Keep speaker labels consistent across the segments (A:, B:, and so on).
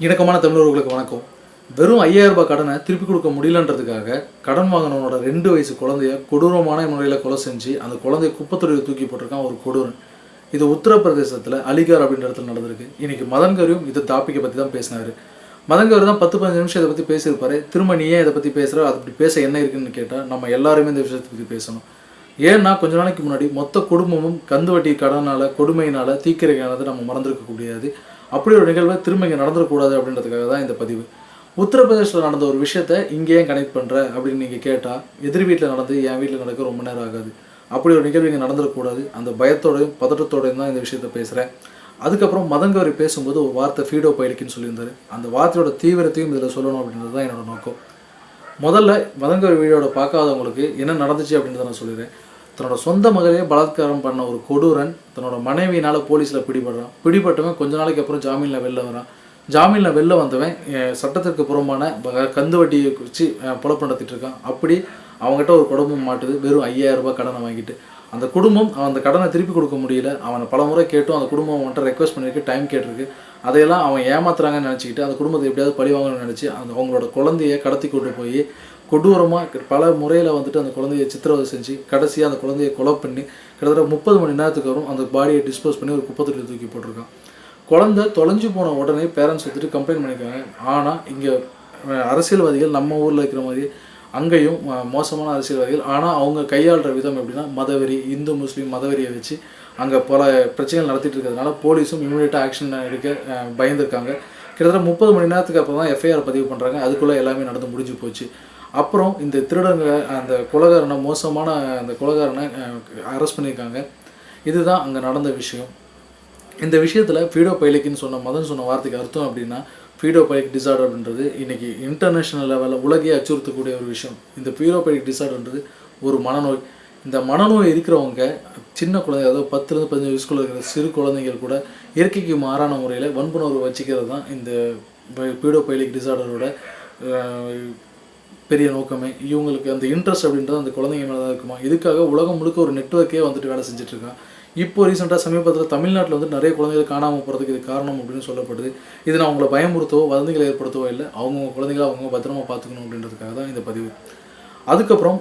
A: இணக்கமான தமிழர்களுக்கு வணக்கம். வெறும் ஐயாயிரம் ரூபாய் கடனை திருப்பி கொடுக்க முடியலன்றதுக்காக கடன் வாங்கினவனோட ரெண்டு வயசு குழந்தைய கொடூரமான முறையில் கொலை செஞ்சு அந்த குழந்தைய குப்பத்தொழில் தூக்கி போட்டிருக்கான் ஒரு கொடூரன். இது உத்தரப்பிரதேசத்தில் அலிகார் அப்படின்ற இடத்துல நடந்திருக்கு. இன்றைக்கி மதன் கரியும் இது டாப்பிக்கை பற்றி தான் பேசினார். மதன் தான் பத்து பதினஞ்சு நிமிஷம் இதை பற்றி பேசியிருப்பாரு. திரும்ப நீ ஏன் இதை பற்றி பேசுகிற அது அப்படி பேச என்ன இருக்குன்னு கேட்டால் நம்ம எல்லாருமே இந்த விஷயத்தை பற்றி பேசணும். ஏன்னா கொஞ்ச நாளைக்கு முன்னாடி மொத்த குடும்பமும் கந்து வட்டி கடனால் கொடுமையினால் தீக்கிரையானது நம்ம மறந்துருக்க முடியாது அப்படி ஒரு நிகழ்வை திரும்ப இங்கே நடந்துடக்கூடாது அப்படின்றதுக்காக தான் இந்த பதிவு. உத்தரப்பிரதேசத்தில் நடந்த ஒரு விஷயத்த இங்கே ஏன் கனெக்ட் பண்ணுற அப்படின்னு நீங்கள் கேட்டால் எதிர் வீட்டில் நடந்து என் வீட்டில் நடக்க ரொம்ப நேரம் ஆகாது. அப்படி ஒரு நிகழ்வு இங்கே நடந்துடக்கூடாது அந்த பயத்தோடையும் பதட்டத்தோடையும் தான் இந்த விஷயத்த பேசுகிறேன் அதுக்கப்புறம் மதங்கவரி பேசும்போது ஒரு வார்த்தை ஃபீடோ பயிலுக்குன்னு சொல்லியிருந்தாரு. அந்த வார்த்தையோட தீவிரத்தையும் இதில் சொல்லணும் அப்படின்றது தான் என்னோட நோக்கம். முதல்ல மதங்கவரி வீடியோட பார்க்காதவங்களுக்கு என்ன நடந்துச்சு அப்படின்றத நான் சொல்லிடுறேன். தன்னோட சொந்த மகளையே பலாத்காரம் பண்ண ஒரு கொடூரன் தன்னோட மனைவியினால் போலீஸில் பிடிபடுறான். பிடிபட்டவன் கொஞ்ச நாளைக்கு அப்புறம் ஜாமீனில் வெளில வரான். ஜாமீனில் வெளில வந்தவன் சட்டத்திற்கு புறம்பான கந்து வட்டியை வச்சு அஹ், நடத்திட்டு இருக்கான். அப்படி அவங்ககிட்ட ஒரு குடும்பம் மாட்டுது. வெறும் ஐயாயிரம் ரூபாய் கடனை வாங்கிட்டு. அந்த குடும்பம் அவன் அந்த கடனை திருப்பி கொடுக்க முடியல. அவனை பல முறை கேட்டும். அந்த குடும்பம் அவன்கிட்ட ரெக்வஸ்ட் பண்ணியிருக்கு. டைம் கேட்டிருக்கு. அதையெல்லாம் அவன் ஏமாத்துறாங்கன்னு நினச்சிக்கிட்டு அந்த குடும்பத்தை எப்படியாவது பழி வாங்கணும்னு நினச்சி அந்த அவங்களோட குழந்தைய கடத்தி கொண்டு போய் கொடூரமாக பல முறையில் வந்துட்டு அந்த குழந்தைய சித்திரவதை செஞ்சு கடைசியாக அந்த குழந்தைய கொலை பண்ணி கிட்டத்தட்ட முப்பது மணி நேரத்துக்கு வரும் அந்த பாடியை டிஸ்போஸ் பண்ணி ஒரு குப்பத்தொட்டியில் தூக்கி போட்டிருக்கான். குழந்தை தொலைஞ்சு போன உடனே பேரண்ட்ஸ் வந்துட்டு கம்ப்ளைண்ட் பண்ணியிருக்காங்க ஆனால் இங்கே அரசியல்வாதிகள் நம்ம ஊரில் இருக்கிற மாதிரி அங்கேயும் மோசமான அரசியல்வாதிகள். ஆனால் அவங்க கையாளுற விதம் எப்படின்னா மதவெறி இந்து முஸ்லீம் மதவெறியை வச்சு அங்கே பல பிரச்சனைகள் நடத்திட்டு இருக்கிறதுனால போலீஸும் இமீடியட்டாக ஆக்ஷன் எடுக்க பயந்துருக்காங்க. கிட்டத்தட்ட முப்பது மணி நேரத்துக்கு அப்புறம் தான் எஃப்ஐஆர் பதிவு பண்ணுறாங்க அதுக்குள்ளே எல்லாமே நடந்து முடிஞ்சு போச்சு. அப்புறம் இந்த திருடங்க அந்த கொலகாரனை மோசமான அந்த கொலகாரனை அரெஸ்ட் பண்ணியிருக்காங்க. இதுதான் அங்கே நடந்த விஷயம். இந்த விஷயத்தில் ஃபீடோ பைலிக்குன்னு சொன்ன மதன் சொன்ன வார்த்தைக்கு அர்த்தம் அப்படின்னா ஃபீடோ பைலிக் டிசார்டர் அப்படின்றது இன்டர்நேஷ்னல் லெவலில் உலகையே அச்சுறுத்தக்கூடிய ஒரு விஷயம். இந்த ஃபீடோ பைலிக் டிசார்டர்ன்றது ஒரு மனநோய். இந்த மனநோய் இருக்கிறவங்க சின்ன குழந்தை அதாவது பத்துலேருந்து பதினஞ்சு வயசுக்குள்ள இருக்கிற சிறு குழந்தைகள் கூட இயற்கைக்கு மாறான முறையில் வன்புணர்வு வச்சுக்கிறது தான் இந்த பீடோ பைலிக் டிசார்டரோட பெரிய நோக்கமே. இவங்களுக்கு அந்த இன்ட்ரெஸ்ட் அப்படின்றது அந்த குழந்தைங்க மேலே தான் இருக்குமா? இதுக்காக உலகம் முழுக்க ஒரு நெட்வொர்க்கே வந்துட்டு வேலை செஞ்சுட்ருக்கான் இப்போ ரீசெண்டாக சமீபத்தில் தமிழ்நாட்டில் வந்து நிறைய குழந்தைகள் காணாமல் போகிறதுக்கு இது காரணம் அப்படின்னு சொல்லப்படுது. இது நான் அவங்கள பயமுறுத்தவோ வதந்திகளை ஏற்படுத்தவோ இல்லை அவங்கவுங்க குழந்தைகளை அவங்க பத்திரமா பார்த்துக்கணும் அப்படின்றதுக்காக தான் இந்த பதிவு. அதுக்கப்புறம்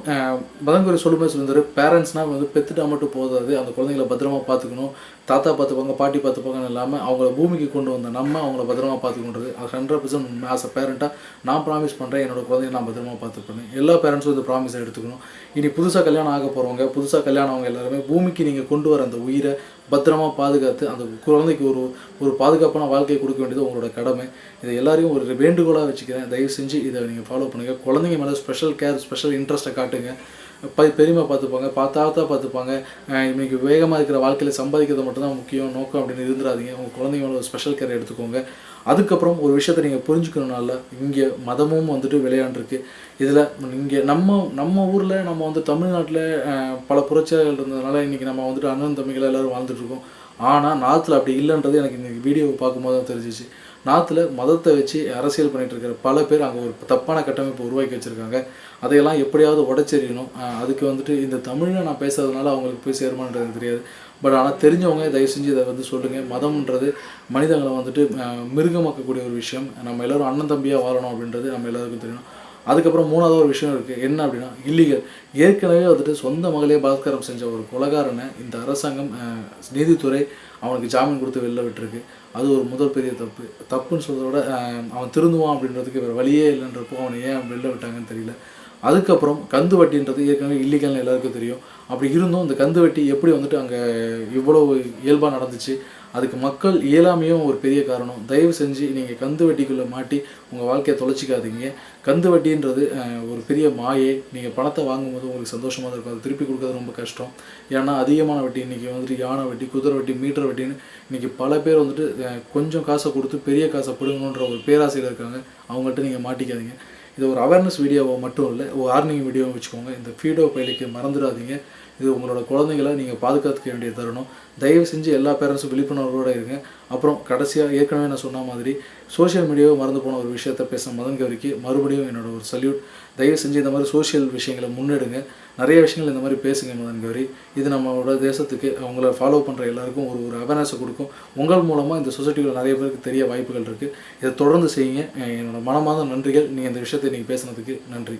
A: பதங்குறை சொல்லுமே சொல்லியிருந்தாரு பேரண்ட்ஸ்னால் வந்து பெற்றுட்டா மட்டும் போதாது. அந்த குழந்தைங்கள பத்திரமா பார்த்துக்கணும். தாத்தா பார்த்துப்பாங்க பாட்டி பார்த்துப்பாங்கன்னு இல்லாமல் அவங்கள பூமிக்கு கொண்டு வந்த நம்ம அவங்கள பத்திரமா பார்த்துக்கொண்டது அது ஹண்ட்ரட் பர்சன்ட் ஆஸ் அ பேரண்ட்டாக நான் ப்ராமிஸ் பண்ணுறேன் என்னோடய குழந்தைய நான் பத்திரமா பார்த்துப்பேன் எல்லா பேரண்ட்ஸும் இந்த ப்ராமிஸை எடுத்துக்கணும். இனி புதுசாக கல்யாணம் ஆக போகிறவங்க புதுசாக கல்யாணம் அவங்க எல்லாருமே பூமிக்கு நீங்கள் கொண்டு வர அந்த உயிரை பத்திரமா பாதுகாத்து அந்த குழந்தைக்கு ஒரு ஒரு பாதுகாப்பான வாழ்க்கையை கொடுக்க வேண்டியது உங்களோட கடமை. இதை எல்லாரையும் ஒரு வேண்டுகோளாக வச்சுக்கிறேன். தயவு செஞ்சு இதை நீங்கள் ஃபாலோ பண்ணுங்கள் குழந்தைங்க மேலே ஸ்பெஷல் கேர் ஸ்பெஷல் இன்ட்ரெஸ்ட்டை காட்டுங்க. ப பெரியமா பார்த்துப்பாங்க பார்த்தாத்தா பார்த்துப்பாங்க. இன்றைக்கி வேகமாக இருக்கிற வாழ்க்கையில் சம்பாதிக்கிறது மட்டும்தான் முக்கியம் நோக்கம் அப்படின்னு இருந்துடாதீங்க உங்கள் குழந்தைங்க மேலே ஒரு ஸ்பெஷல் கேர் எடுத்துக்கோங்க. அதுக்கப்புறம் ஒரு விஷயத்தை நீங்கள் புரிஞ்சுக்கணுனால இங்கே மதமும் வந்துட்டு விளையாண்டுருக்கு. இதில் இங்கே நம்ம நம்ம ஊரில் நம்ம வந்து தமிழ்நாட்டில் பல புரட்சியாளர்கள் இருந்ததுனால இன்றைக்கி நம்ம வந்துட்டு அண்ணன் தம்பிகள் எல்லோரும் வாழ்ந்துட்டு இருக்கோம். ஆனால் நார்த்தில் அப்படி இல்லைன்றது எனக்கு இந்த வீடியோவை பார்க்கும்போது தான் தெரிஞ்சிச்சு. நார்த்தில் மதத்தை வச்சு அரசியல் பண்ணிகிட்டு இருக்கிற பல பேர் அங்கே ஒரு தப்பான கட்டமைப்பு உருவாக்கி வச்சுருக்காங்க. அதையெல்லாம் எப்படியாவது உடச்செறியணும். அதுக்கு வந்துட்டு இந்த தமிழில் நான் பேசுறதுனால அவங்களுக்கு போய் சேருமான்றது தெரியாது. பட் ஆனால் தெரிஞ்சவங்க தயவு செஞ்சு இதை வந்து சொல்லுங்கள் மதம்ன்றது மனிதங்களை வந்துட்டு மிருகமாக்கக்கூடிய ஒரு விஷயம். நம்ம எல்லாரும் அண்ணன் தம்பியாக வாழணும் அப்படின்றது நம்ம எல்லாருக்கும் தெரியணும். அதுக்கப்புறம் மூணாவது ஒரு விஷயம் இருக்குது என்ன அப்படின்னா இல்லீகல் ஏற்கனவே வந்துட்டு சொந்த மகளே பலாத்காரம் செஞ்ச ஒரு கொலகாரனை இந்த அரசாங்கம் நீதித்துறை அவனுக்கு ஜாமீன் கொடுத்து வெளில விட்டுருக்கு. அது ஒரு முதல் பெரிய தப்பு. தப்புன்னு சொல்கிறத விட அவன் திருந்துவான் அப்படின்றதுக்கு வேறு வழியே இல்லைன்றப்போ அவனை ஏன் வெளில விட்டாங்கன்னு தெரியல. அதுக்கப்புறம் கந்து வட்டின்றது ஏற்கனவே இல்லீகல்னு எல்லாருக்கும் தெரியும். அப்படி இருந்தும் இந்த கந்து வட்டி எப்படி வந்துட்டு அங்கே இவ்வளோ இயல்பாக நடந்துச்சு அதுக்கு மக்கள் இயலாமையும் ஒரு பெரிய காரணம். தயவு செஞ்சு நீங்கள் கந்து வட்டிக்குள்ளே மாட்டி உங்கள் வாழ்க்கையை தொலைச்சிக்காதீங்க. கந்து வட்டின்றது ஒரு பெரிய மாயை. நீங்கள் பணத்தை வாங்கும்போது உங்களுக்கு சந்தோஷமாக தான் இருக்கும். அது திருப்பி கொடுக்கறது ரொம்ப கஷ்டம். ஏன்னா அதிகமான வட்டி இன்றைக்கி வந்துட்டு யானை வட்டி குதிரை வட்டி மீட்டர் வட்டின்னு இன்றைக்கி பல பேர் வந்துட்டு கொஞ்சம் காசை கொடுத்து பெரிய காசை பிடுங்கணுன்ற ஒரு பேராசையில் இருக்காங்க. அவங்கள்ட்ட நீங்கள் மாட்டிக்காதீங்க. இது ஒரு அவேர்னஸ் வீடியோவை மட்டும் இல்லை ஒரு வார்னிங் வீடியோவும் வச்சுக்கோங்க. இந்த ஃபீடோ பயிலுக்கு மறந்துடாதீங்க. இது உங்களோட குழந்தைங்களை நீங்கள் பாதுகாத்துக்க வேண்டிய தருணம். தயவு செஞ்சு எல்லா பேரண்ட்ஸும் விழிப்புணர்வோடு இருங்க. அப்புறம் கடைசியாக ஏற்கனவே நான் சொன்ன மாதிரி சோஷியல் மீடியாவை மறந்து போன ஒரு விஷயத்த பேச மதன் கௌரிக்கு மறுபடியும் என்னோட ஒரு சல்யூட் தயவு செஞ்சு இந்த மாதிரி சோஷியல் விஷயங்களை முன்னெடுங்க. நிறைய விஷயங்கள் இந்த மாதிரி பேசுங்க மதன் கௌரி. இது நம்மளோட தேசத்துக்கு அவங்கள ஃபாலோ பண்ணுற எல்லாருக்கும் ஒரு ஒரு அவேர்னஸை கொடுக்கும். உங்கள் மூலமாக இந்த சொசைட்டியில் நிறைய பேருக்கு தெரிய வாய்ப்புகள் இருக்குது இதை தொடர்ந்து செய்யுங்க. என்னோட மனமார்ந்த நன்றிகள். நீங்கள் இந்த விஷயத்தை நீங்கள் பேசுனதுக்கு நன்றி.